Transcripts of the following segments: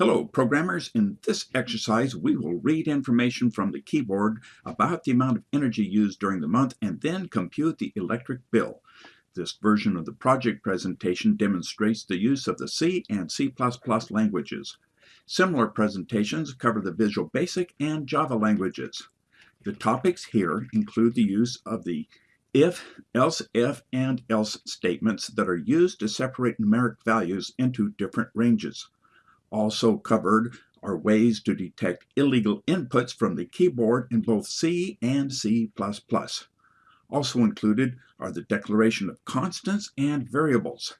Hello programmers, in this exercise we will read information from the keyboard about the amount of energy used during the month and then compute the electric bill. This version of the project presentation demonstrates the use of the C and C++ languages. Similar presentations cover the Visual Basic and Java languages. The topics here include the use of the if, else if, and else statements that are used to separate numeric values into different ranges. Also covered are ways to detect illegal inputs from the keyboard in both C and C++. Also included are the declaration of constants and variables.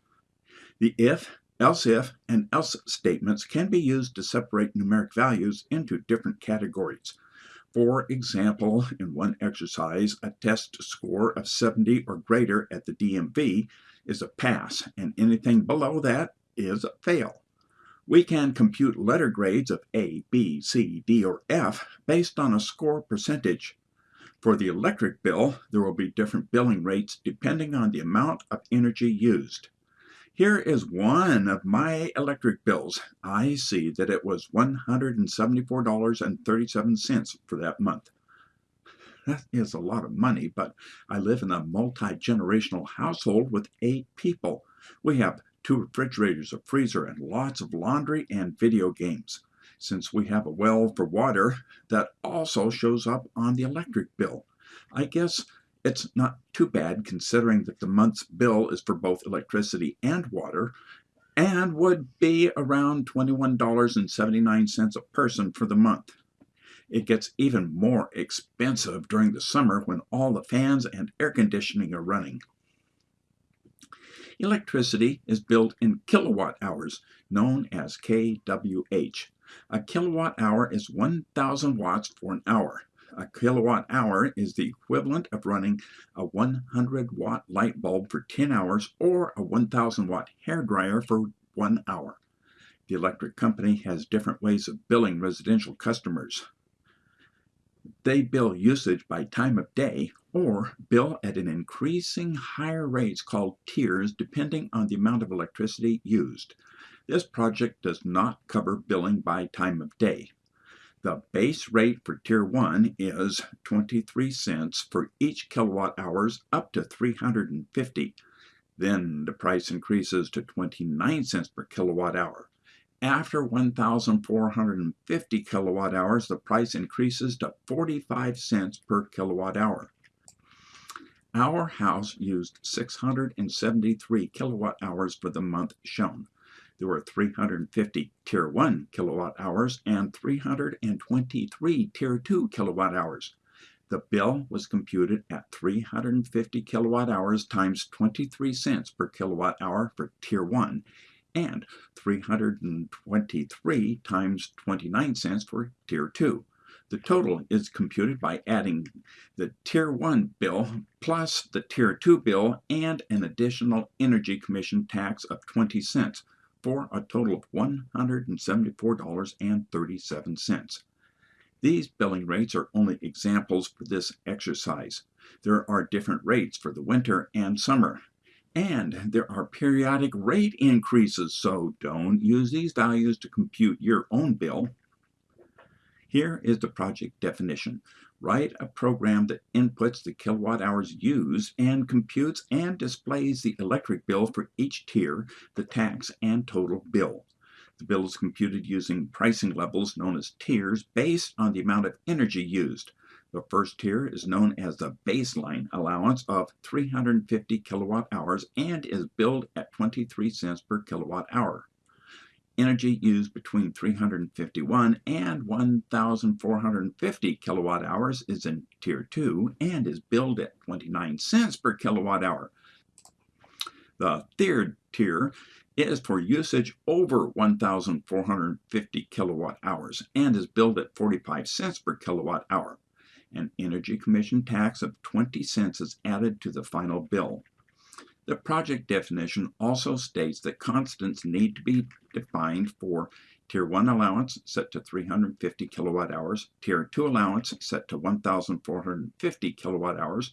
The if, else if, and else statements can be used to separate numeric values into different categories. For example, in one exercise, a test score of 70 or greater at the DMV is a pass, and anything below that is a fail. We can compute letter grades of A, B, C, D, or F based on a score percentage. For the electric bill, there will be different billing rates depending on the amount of energy used. Here is one of my electric bills. I see that it was $174.37 for that month. That is a lot of money, but I live in a multi-generational household with eight people. We have two refrigerators, a freezer, and lots of laundry and video games. Since we have a well for water, that also shows up on the electric bill. I guess it's not too bad considering that the month's bill is for both electricity and water and would be around $21.79 a person for the month. It gets even more expensive during the summer when all the fans and air conditioning are running. Electricity is billed in kilowatt hours, known as kWh. A kilowatt hour is 1,000 watts for an hour. A kilowatt hour is the equivalent of running a 100 watt light bulb for 10 hours or a 1000 watt hair dryer for one hour. The electric company has different ways of billing residential customers. They bill usage by time of day or bill at an increasing higher rates called tiers depending on the amount of electricity used. This project does not cover billing by time of day. The base rate for Tier 1 is 23 cents for each kilowatt hours up to 350. Then the price increases to 29 cents per kilowatt hour. After 1,450 kilowatt hours, the price increases to 45 cents per kilowatt hour. Our house used 673 kilowatt hours for the month shown. There were 350 Tier 1 kilowatt hours and 323 Tier 2 kilowatt hours. The bill was computed at 350 kilowatt hours times 23 cents per kilowatt hour for Tier 1 and 323 times 29 cents for Tier 2. The total is computed by adding the Tier 1 bill plus the Tier 2 bill and an additional Energy Commission tax of 20 cents for a total of $174.37. These billing rates are only examples for this exercise. There are different rates for the winter and summer. And there are periodic rate increases, so don't use these values to compute your own bill. Here is the project definition. Write a program that inputs the kilowatt hours used and computes and displays the electric bill for each tier, the tax, and total bill. The bill is computed using pricing levels known as tiers based on the amount of energy used. The first tier is known as the baseline allowance of 350 kilowatt hours and is billed at 23 cents per kilowatt hour. Energy used between 351 and 1,450 kilowatt hours is in Tier 2 and is billed at 29 cents per kilowatt hour. The third tier is for usage over 1,450 kilowatt hours and is billed at 45 cents per kilowatt hour. An Energy Commission tax of 20 cents is added to the final bill. The project definition also states that constants need to be defined for Tier 1 allowance set to 350 kilowatt hours, Tier 2 allowance set to 1,450 kilowatt hours,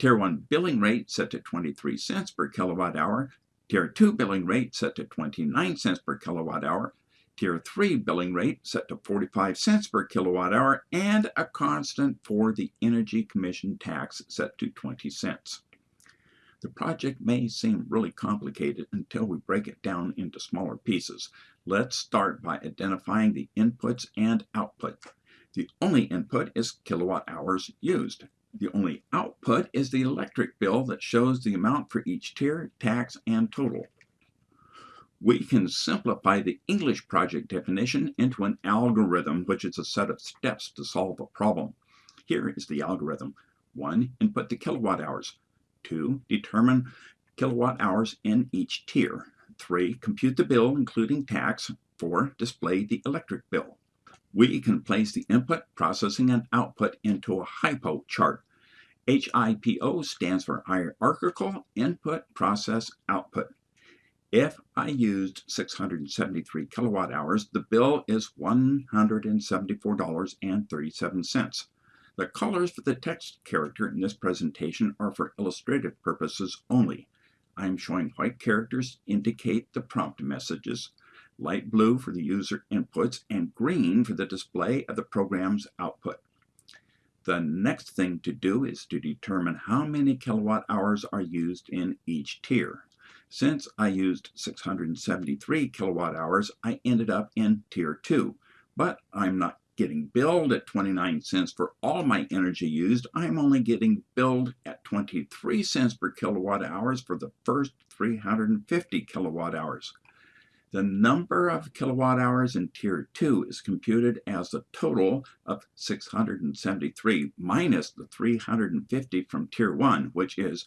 Tier 1 billing rate set to 23 cents per kilowatt hour, Tier 2 billing rate set to 29 cents per kilowatt hour, Tier 3 billing rate set to 45 cents per kilowatt hour and a constant for the Energy Commission tax set to 20 cents. The project may seem really complicated until we break it down into smaller pieces. Let's start by identifying the inputs and output. The only input is kilowatt hours used. The only output is the electric bill that shows the amount for each tier, tax, and total. We can simplify the English project definition into an algorithm, which is a set of steps to solve a problem. Here is the algorithm. 1. Input the kilowatt hours. 2. Determine kilowatt hours in each tier. 3. Compute the bill, including tax. 4. Display the electric bill. We can place the input, processing, and output into a HIPO chart. HIPO stands for hierarchical input, process, output. If I used 673 kilowatt hours, the bill is $174.37. The colors for the text character in this presentation are for illustrative purposes only. I am showing white characters indicate the prompt messages, light blue for the user inputs, and green for the display of the program's output. The next thing to do is to determine how many kilowatt hours are used in each tier. Since I used 673 kilowatt hours, I ended up in Tier 2, but I'm not getting billed at 29 cents for all my energy used. I'm only getting billed at 23 cents per kilowatt hours for the first 350 kilowatt hours. The number of kilowatt hours in Tier 2 is computed as the total of 673 minus the 350 from Tier 1, which is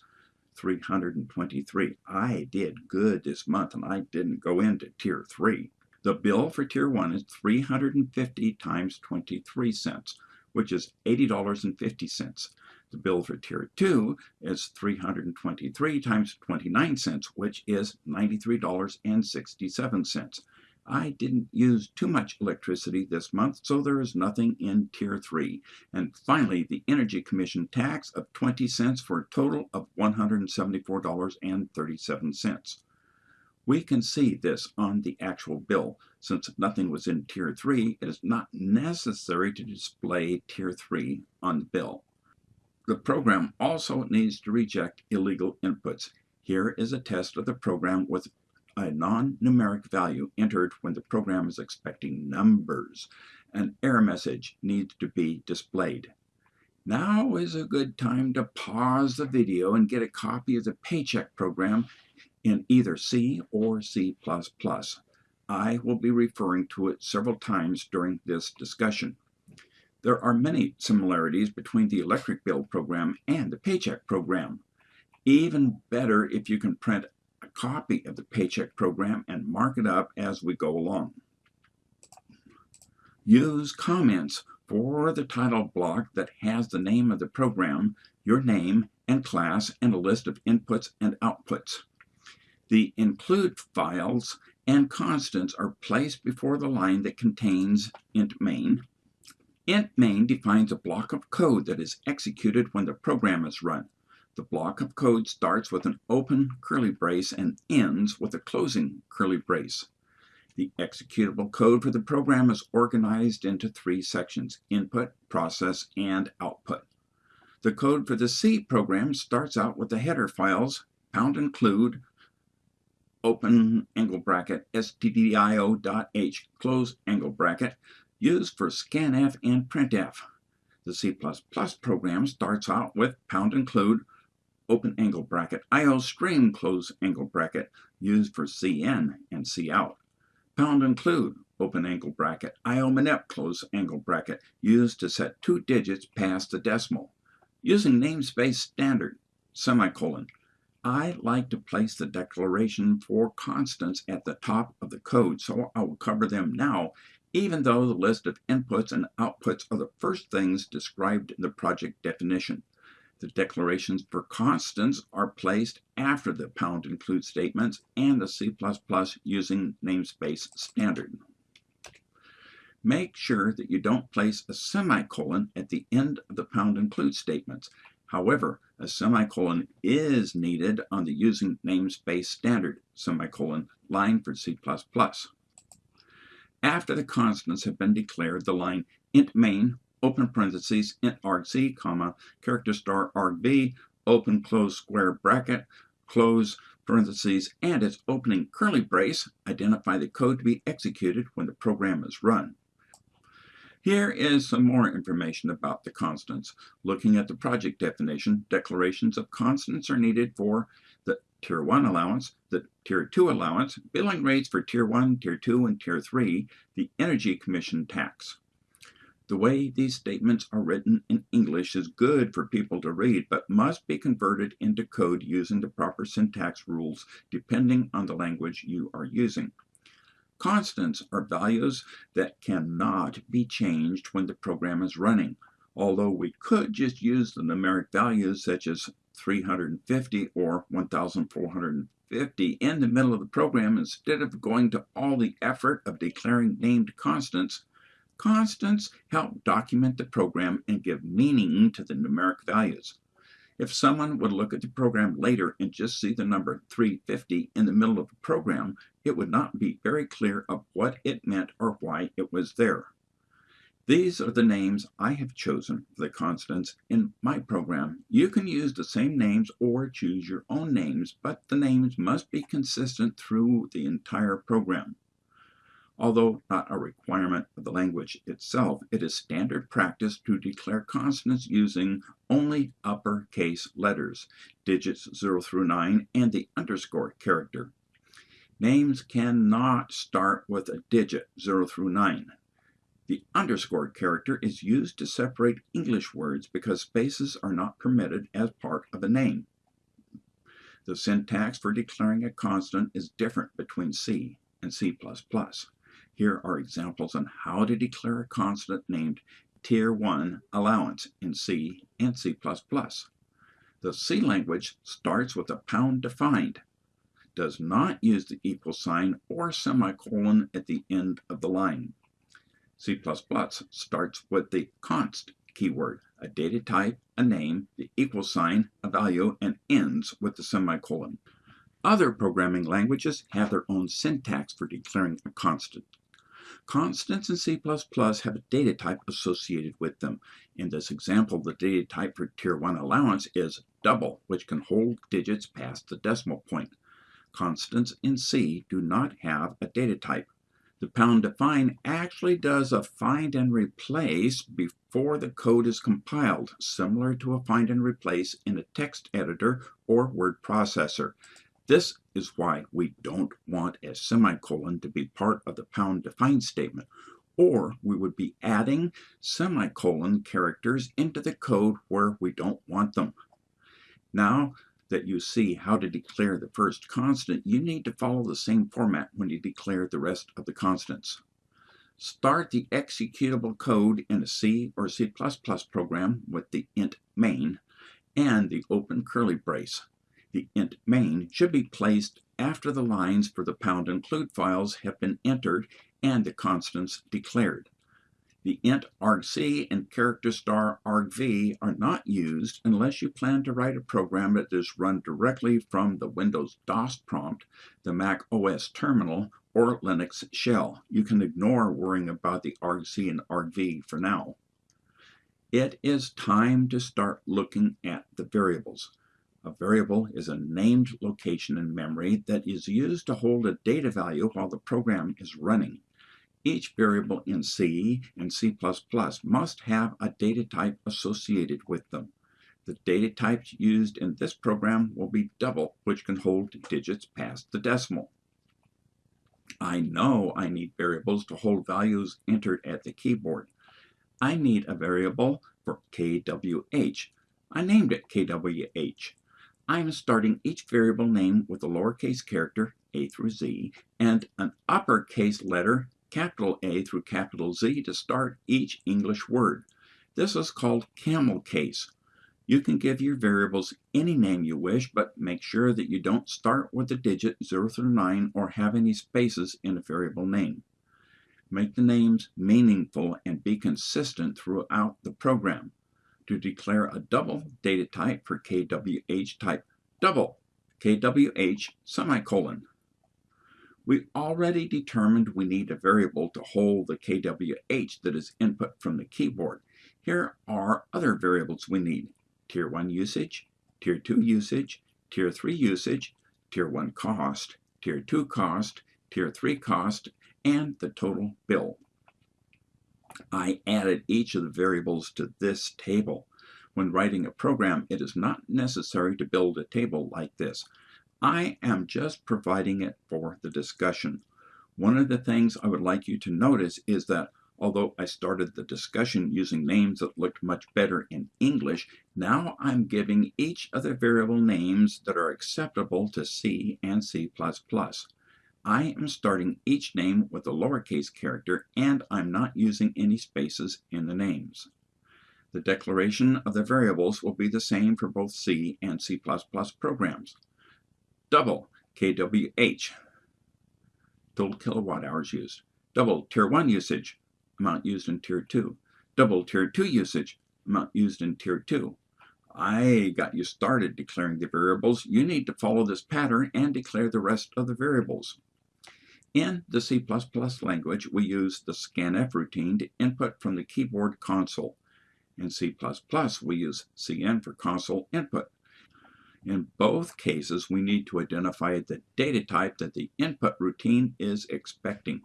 323. I did good this month and I didn't go into Tier 3. The bill for Tier 1 is 350 times 23 cents, which is $80.50. The bill for Tier 2 is 323 times 29 cents, which is $93.67. I didn't use too much electricity this month, so there is nothing in Tier 3. And finally, the Energy Commission tax of 20 cents for a total of $174.37. We can see this on the actual bill. Since nothing was in Tier 3, it is not necessary to display Tier 3 on the bill. The program also needs to reject illegal inputs. Here is a test of the program with a non-numeric value entered when the program is expecting numbers. An error message needs to be displayed. Now is a good time to pause the video and get a copy of the paycheck program in either C or C++. I will be referring to it several times during this discussion. There are many similarities between the electric bill program and the paycheck program. Even better if you can print a copy of the paycheck program and mark it up as we go along. Use comments for the title block that has the name of the program, your name and class, and a list of inputs and outputs. The include files and constants are placed before the line that contains int main. int main defines a block of code that is executed when the program is run. The block of code starts with an open curly brace and ends with a closing curly brace. The executable code for the program is organized into three sections, input, process, and output. The code for the C program starts out with the header files, pound include, open angle bracket stdio.h close angle bracket used for scanf and printf. The C++ program starts out with pound include open angle bracket iostream close angle bracket used for cin and cout. Pound include open angle bracket iomanip close angle bracket used to set two digits past the decimal. Using namespace standard semicolon I like to place the declaration for constants at the top of the code, so I will cover them now, even though the list of inputs and outputs are the first things described in the project definition. The declarations for constants are placed after the pound include statements and the C++ using namespace standard. Make sure that you don't place a semicolon at the end of the pound include statements. However, a semicolon is needed on the using namespace standard semicolon line for C++. After the constants have been declared, the line int main, open parentheses, int argc, comma, character star argv, open close square bracket, close parentheses, and its opening curly brace identify the code to be executed when the program is run. Here is some more information about the constants. Looking at the project definition, declarations of constants are needed for the Tier 1 allowance, the Tier 2 allowance, billing rates for Tier 1, Tier 2, and Tier 3, the Energy Commission tax. The way these statements are written in English is good for people to read, but must be converted into code using the proper syntax rules depending on the language you are using. Constants are values that cannot be changed when the program is running, although we could just use the numeric values such as 350 or 1450 in the middle of the program instead of going to all the effort of declaring named constants Constants help document the program and give meaning to the numeric values. If someone would look at the program later and just see the number 350 in the middle of the program, it would not be very clear of what it meant or why it was there. These are the names I have chosen for the constants in my program. You can use the same names or choose your own names, but the names must be consistent through the entire program. Although not a requirement of the language itself, it is standard practice to declare constants using only uppercase letters, digits 0 through 9, and the underscore character. Names cannot start with a digit 0 through 9. The underscore character is used to separate English words because spaces are not permitted as part of a name. The syntax for declaring a constant is different between C and C++. Here are examples on how to declare a constant named Tier 1 allowance in C and C++. The C language starts with a pound defined, does not use the equal sign or semicolon at the end of the line. C++ starts with the const keyword, a data type, a name, the equal sign, a value, and ends with the semicolon. Other programming languages have their own syntax for declaring a constant. Constants in C++ have a data type associated with them. In this example, the data type for Tier 1 allowance is double, which can hold digits past the decimal point. Constants in C do not have a data type. The pound define actually does a find and replace before the code is compiled, similar to a find and replace in a text editor or word processor. This is why we don't want a semicolon to be part of the pound define statement, or we would be adding semicolon characters into the code where we don't want them. Now that you see how to declare the first constant, you need to follow the same format when you declare the rest of the constants. Start the executable code in a C or C++ program with the int main and the open curly brace. The int main should be placed after the lines for the pound include files have been entered and the constants declared. The int argc and character star argv are not used unless you plan to write a program that is run directly from the Windows DOS prompt, the Mac OS terminal, or Linux shell. You can ignore worrying about the argc and argv for now. It is time to start looking at the variables. A variable is a named location in memory that is used to hold a data value while the program is running. Each variable in C and C++ must have a data type associated with them. The data types used in this program will be double, which can hold digits past the decimal. I know I need variables to hold values entered at the keyboard. I need a variable for kwh. I named it kwh. I am starting each variable name with a lowercase character, a through z, and an uppercase letter, capital A through capital Z, to start each English word. This is called camel case. You can give your variables any name you wish, but make sure that you don't start with the digit 0 through 9 or have any spaces in a variable name. Make the names meaningful and be consistent throughout the program to declare a double data type for KWH type double KWH semicolon. We already determined we need a variable to hold the kWh that is input from the keyboard. Here are other variables we need. Tier 1 usage, Tier 2 usage, Tier 3 usage, Tier 1 cost, Tier 2 cost, Tier 3 cost, and the total bill. I added each of the variables to this table. When writing a program, it is not necessary to build a table like this. I am just providing it for the discussion. One of the things I would like you to notice is that although I started the discussion using names that looked much better in English, now I'm giving each of the variable names that are acceptable to C and C++. I am starting each name with a lowercase character and I'm not using any spaces in the names. The declaration of the variables will be the same for both C and C++ programs. Double kWh, total kilowatt hours used. Double Tier 1 usage, amount used in Tier 2. Double Tier 2 usage, amount used in Tier 2. I got you started declaring the variables. You need to follow this pattern and declare the rest of the variables. In the C++ language, we use the scanf routine to input from the keyboard console. In C++, we use cin for console input. In both cases, we need to identify the data type that the input routine is expecting.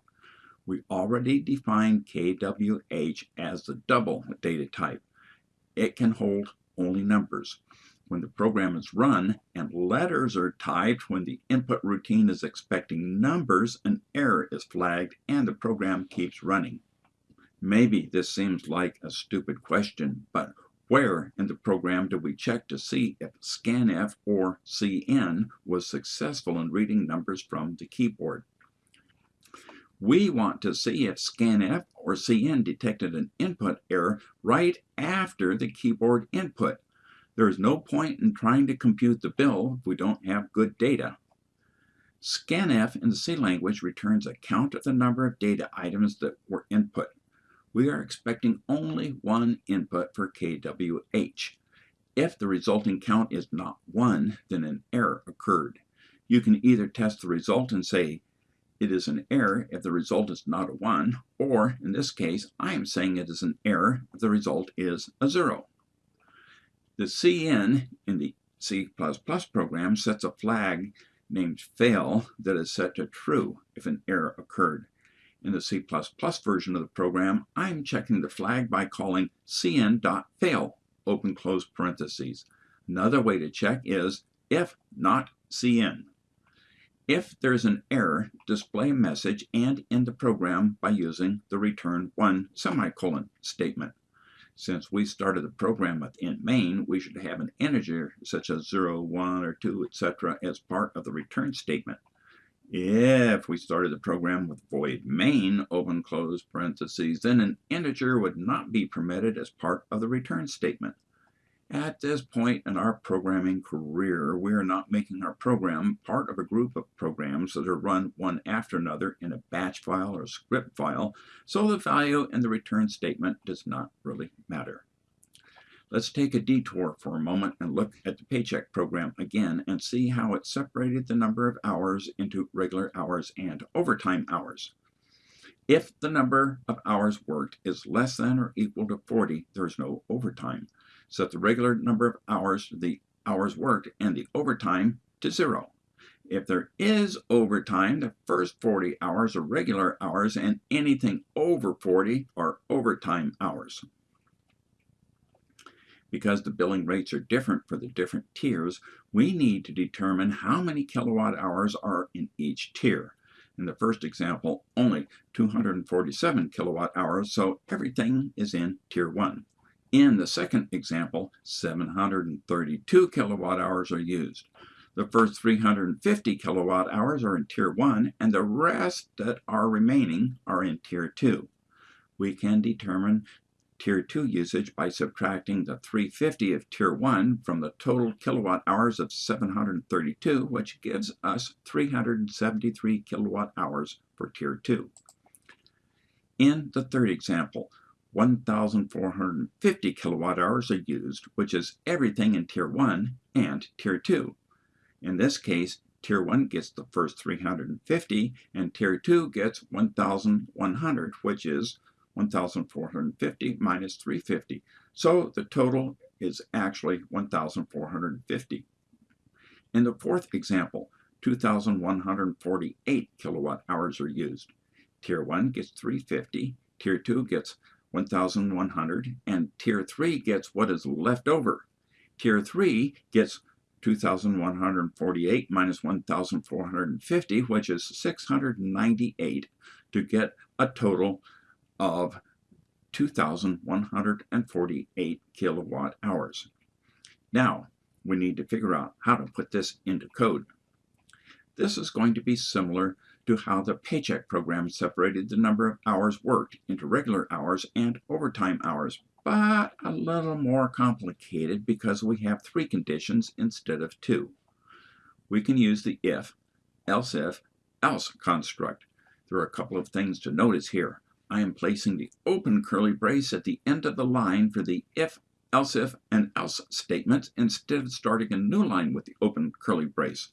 We already defined KWH as the double data type. It can hold only numbers. When the program is run and letters are typed when the input routine is expecting numbers, an error is flagged and the program keeps running. Maybe this seems like a stupid question, but where in the program do we check to see if scanf or cin was successful in reading numbers from the keyboard? We want to see if scanf or cin detected an input error right after the keyboard input. There is no point in trying to compute the bill if we don't have good data. Scanf in the C language returns a count of the number of data items that were input we are expecting only one input for kWh. If the resulting count is not 1, then an error occurred. You can either test the result and say it is an error if the result is not a 1, or in this case, I am saying it is an error if the result is a 0. The cin in the C++ program sets a flag named fail that is set to true if an error occurred. In the C++ version of the program, I'm checking the flag by calling cin.fail, open close parentheses. Another way to check is if not cin. If there's an error, display a message and end the program by using the return 1 semicolon statement. Since we started the program with int main, we should have an integer such as 0, 1, or 2, etc. as part of the return statement. If we started the program with void main, open close parentheses, then an integer would not be permitted as part of the return statement. At this point in our programming career, we are not making our program part of a group of programs that are run one after another in a batch file or script file, so the value in the return statement does not really matter. Let's take a detour for a moment and look at the paycheck program again and see how it separated the number of hours into regular hours and overtime hours. If the number of hours worked is less than or equal to 40, there is no overtime. Set the regular number of hours the hours worked and the overtime to zero. If there is overtime, the first 40 hours are regular hours and anything over 40 are overtime hours because the billing rates are different for the different tiers, we need to determine how many kilowatt hours are in each tier. In the first example, only 247 kilowatt hours, so everything is in Tier 1. In the second example, 732 kilowatt hours are used. The first 350 kilowatt hours are in Tier 1, and the rest that are remaining are in Tier 2. We can determine Tier 2 usage by subtracting the 350 of Tier 1 from the total kilowatt hours of 732, which gives us 373 kilowatt hours for Tier 2. In the third example, 1,450 kilowatt hours are used, which is everything in Tier 1 and Tier 2. In this case, Tier 1 gets the first 350, and Tier 2 gets 1,100, which is 1,450 minus 350. So the total is actually 1,450. In the fourth example, 2,148 kilowatt hours are used. Tier 1 gets 350, Tier 2 gets 1,100, and Tier 3 gets what is left over. Tier 3 gets 2,148 minus 1,450, which is 698, to get a total of 2,148 kilowatt hours. Now, we need to figure out how to put this into code. This is going to be similar to how the paycheck program separated the number of hours worked into regular hours and overtime hours, but a little more complicated because we have three conditions instead of two. We can use the if, else if, else construct. There are a couple of things to notice here. I am placing the open curly brace at the end of the line for the if, else if, and else statements instead of starting a new line with the open curly brace.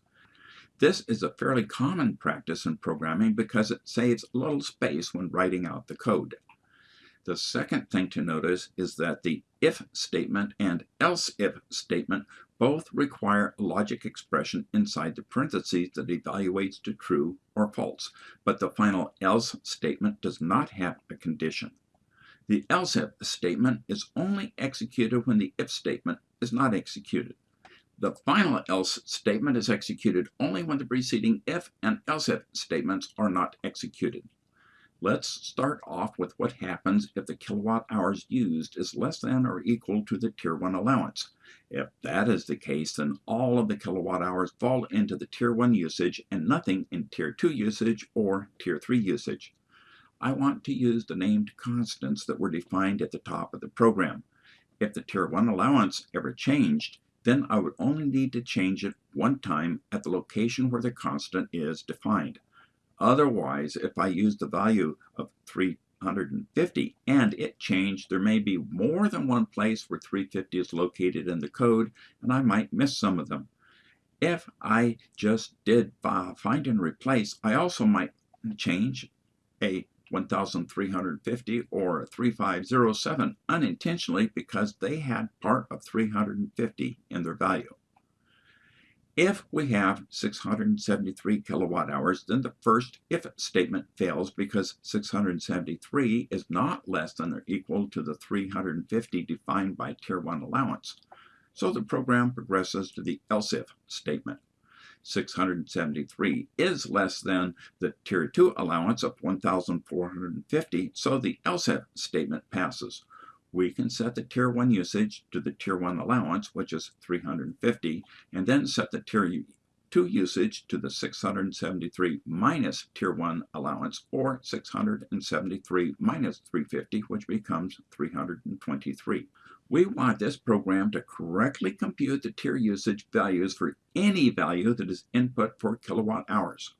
This is a fairly common practice in programming because it saves a little space when writing out the code. The second thing to notice is that the if statement and else if statement both require a logic expression inside the parentheses that evaluates to true or false, but the final else statement does not have a condition. The else if statement is only executed when the if statement is not executed. The final else statement is executed only when the preceding if and else if statements are not executed. Let's start off with what happens if the kilowatt hours used is less than or equal to the Tier 1 allowance. If that is the case, then all of the kilowatt hours fall into the Tier 1 usage and nothing in Tier 2 usage or Tier 3 usage. I want to use the named constants that were defined at the top of the program. If the Tier 1 allowance ever changed, then I would only need to change it one time at the location where the constant is defined. Otherwise, if I use the value of 350 and it changed, there may be more than one place where 350 is located in the code, and I might miss some of them. If I just did find and replace, I also might change a 1350 or 3507 unintentionally because they had part of 350 in their value. If we have 673 kilowatt hours, then the first if statement fails because 673 is not less than or equal to the 350 defined by Tier 1 allowance. So the program progresses to the else if statement. 673 is less than the Tier 2 allowance of 1,450, so the else if statement passes we can set the Tier 1 usage to the Tier 1 allowance, which is 350, and then set the Tier 2 usage to the 673 minus Tier 1 allowance, or 673 minus 350, which becomes 323. We want this program to correctly compute the tier usage values for any value that is input for kilowatt hours.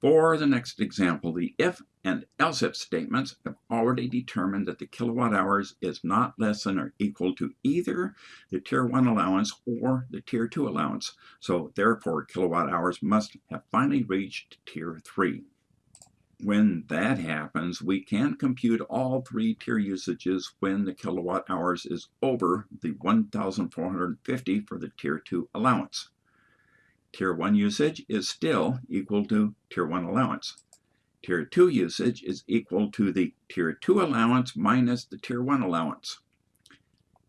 For the next example, the if and else if statements have already determined that the kilowatt hours is not less than or equal to either the tier 1 allowance or the tier 2 allowance. So therefore, kilowatt hours must have finally reached tier 3. When that happens, we can compute all three tier usages when the kilowatt hours is over the 1,450 for the tier 2 allowance. Tier 1 usage is still equal to Tier 1 allowance. Tier 2 usage is equal to the Tier 2 allowance minus the Tier 1 allowance.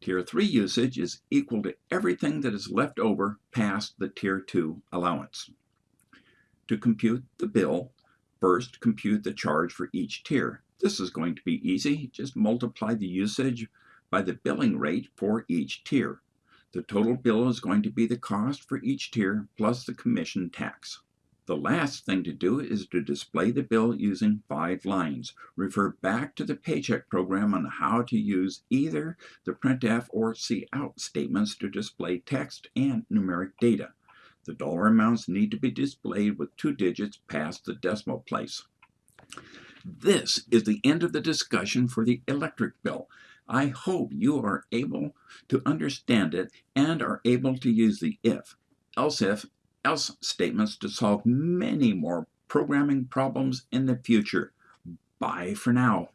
Tier 3 usage is equal to everything that is left over past the Tier 2 allowance. To compute the bill, first compute the charge for each tier. This is going to be easy. Just multiply the usage by the billing rate for each tier. The total bill is going to be the cost for each tier plus the commission tax. The last thing to do is to display the bill using five lines. Refer back to the paycheck program on how to use either the printf or cout statements to display text and numeric data. The dollar amounts need to be displayed with two digits past the decimal place. This is the end of the discussion for the electric bill. I hope you are able to understand it and are able to use the if, else if, else statements to solve many more programming problems in the future. Bye for now.